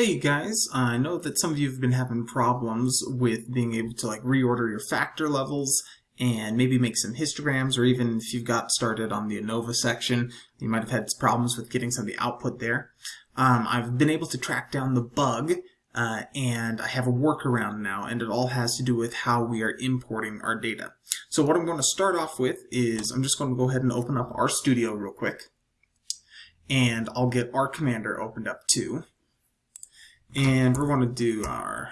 Hey you guys, I know that some of you have been having problems with being able to like reorder your factor levels and maybe make some histograms or even if you've got started on the ANOVA section, you might have had problems with getting some of the output there. Um, I've been able to track down the bug uh, and I have a workaround now and it all has to do with how we are importing our data. So what I'm going to start off with is I'm just going to go ahead and open up RStudio real quick and I'll get RCommander opened up too. And we're going to do our,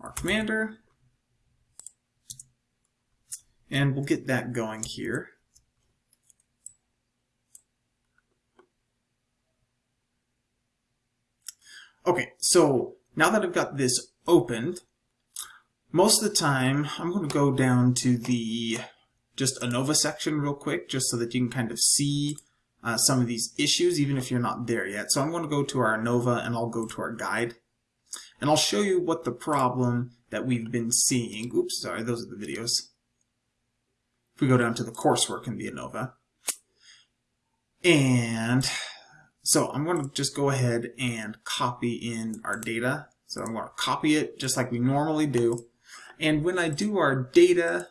R Commander. And we'll get that going here. Okay, so now that I've got this opened, most of the time I'm going to go down to the just ANOVA section real quick, just so that you can kind of see uh, some of these issues, even if you're not there yet. So I'm going to go to our ANOVA and I'll go to our guide. And I'll show you what the problem that we've been seeing. Oops, sorry, those are the videos. If we go down to the coursework in the ANOVA. And so I'm going to just go ahead and copy in our data. So I'm going to copy it just like we normally do. And when I do our data,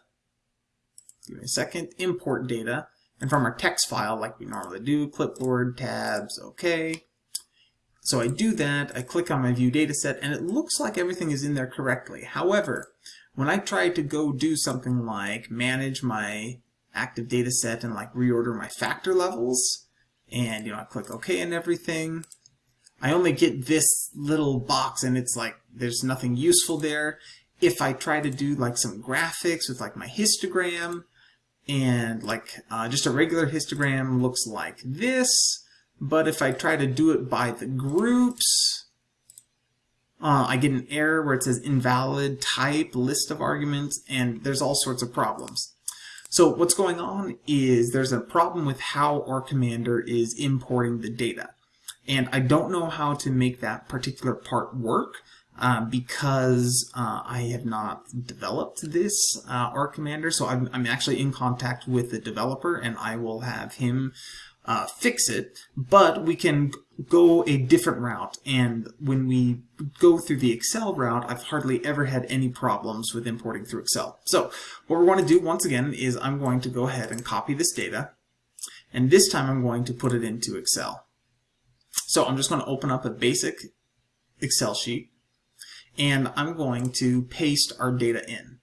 give me a second, import data, and from our text file like we normally do, clipboard, tabs, okay. So I do that, I click on my view dataset, and it looks like everything is in there correctly. However, when I try to go do something like manage my active data set and like reorder my factor levels, and you know, I click OK and everything, I only get this little box and it's like there's nothing useful there. If I try to do like some graphics with like my histogram, and like uh, just a regular histogram looks like this but if I try to do it by the groups uh, I get an error where it says invalid type list of arguments and there's all sorts of problems. So what's going on is there's a problem with how R Commander is importing the data. And I don't know how to make that particular part work uh, because uh, I have not developed this uh, Commander, So I'm, I'm, actually in contact with the developer and I will have him uh, fix it. But we can go a different route. And when we go through the Excel route, I've hardly ever had any problems with importing through Excel. So what we're going to do once again is I'm going to go ahead and copy this data. And this time I'm going to put it into Excel. So I'm just going to open up a basic Excel sheet and I'm going to paste our data in.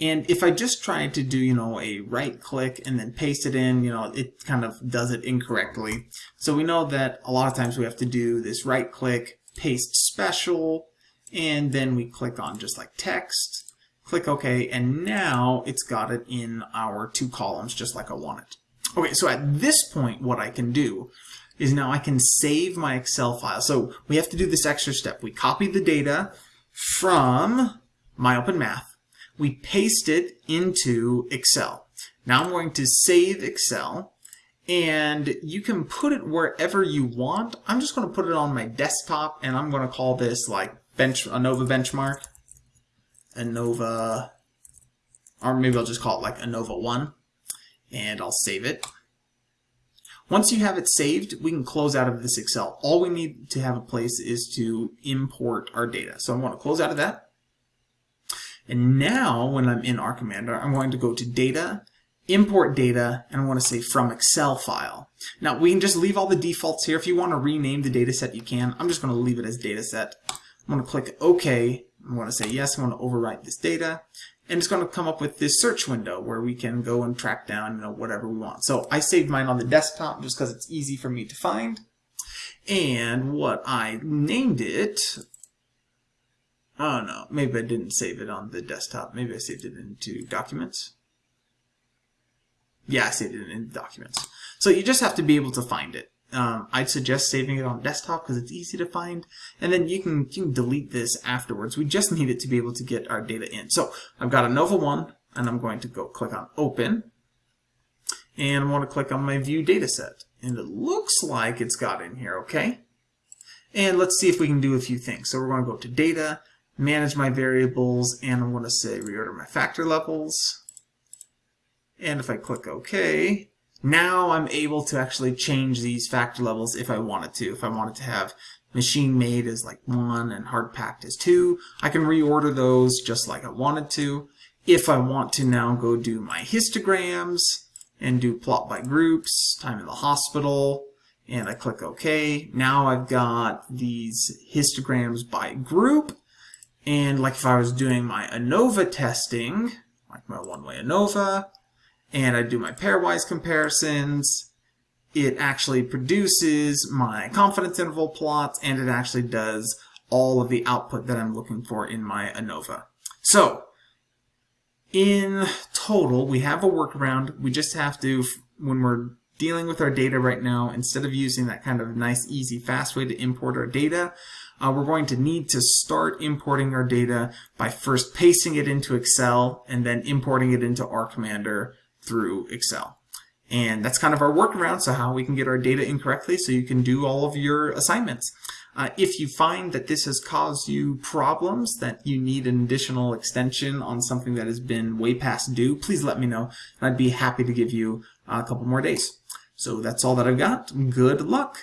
And if I just try to do, you know, a right click and then paste it in, you know, it kind of does it incorrectly. So we know that a lot of times we have to do this right click, paste special, and then we click on just like text, click OK, and now it's got it in our two columns just like I want it. Okay, so at this point what I can do is now I can save my Excel file. So we have to do this extra step. We copy the data, from MyOpenMath. We paste it into Excel. Now I'm going to save Excel and you can put it wherever you want. I'm just going to put it on my desktop and I'm going to call this like bench ANOVA benchmark. ANOVA, or maybe I'll just call it like ANOVA 1 and I'll save it. Once you have it saved, we can close out of this Excel. All we need to have a place is to import our data. So I'm going to close out of that. And now when I'm in RCommander, I'm going to go to Data, Import Data, and I want to say From Excel File. Now we can just leave all the defaults here. If you want to rename the dataset, you can. I'm just going to leave it as dataset. I'm going to click OK. I'm going to say yes, I'm going to overwrite this data and it's going to come up with this search window where we can go and track down you know whatever we want. So I saved mine on the desktop just because it's easy for me to find. And what I named it, oh no, maybe I didn't save it on the desktop. Maybe I saved it into documents. Yeah, I saved it in documents. So you just have to be able to find it. Um, I'd suggest saving it on desktop because it's easy to find. And then you can, you can delete this afterwards. We just need it to be able to get our data in. So I've got ANOVA 1, and I'm going to go click on Open. And I want to click on my View Dataset. And it looks like it's got in here, okay? And let's see if we can do a few things. So we're going to go to Data, Manage My Variables, and I'm going to say Reorder My Factor Levels. And if I click OK, Now I'm able to actually change these factor levels if I wanted to. If I wanted to have machine made as like 1 and hard packed as 2, I can reorder those just like I wanted to. If I want to now go do my histograms and do plot by groups, time in the hospital, and I click OK, now I've got these histograms by group. And like if I was doing my ANOVA testing, like my one-way ANOVA, and I do my pairwise comparisons, it actually produces my confidence interval plots and it actually does all of the output that I'm looking for in my ANOVA. So in total, we have a workaround. We just have to, when we're dealing with our data right now, instead of using that kind of nice, easy, fast way to import our data, uh, we're going to need to start importing our data by first pasting it into Excel and then importing it into R Commander through Excel. And that's kind of our workaround, so how we can get our data incorrectly so you can do all of your assignments. Uh, if you find that this has caused you problems, that you need an additional extension on something that has been way past due, please let me know, and I'd be happy to give you a couple more days. So that's all that I've got. Good luck!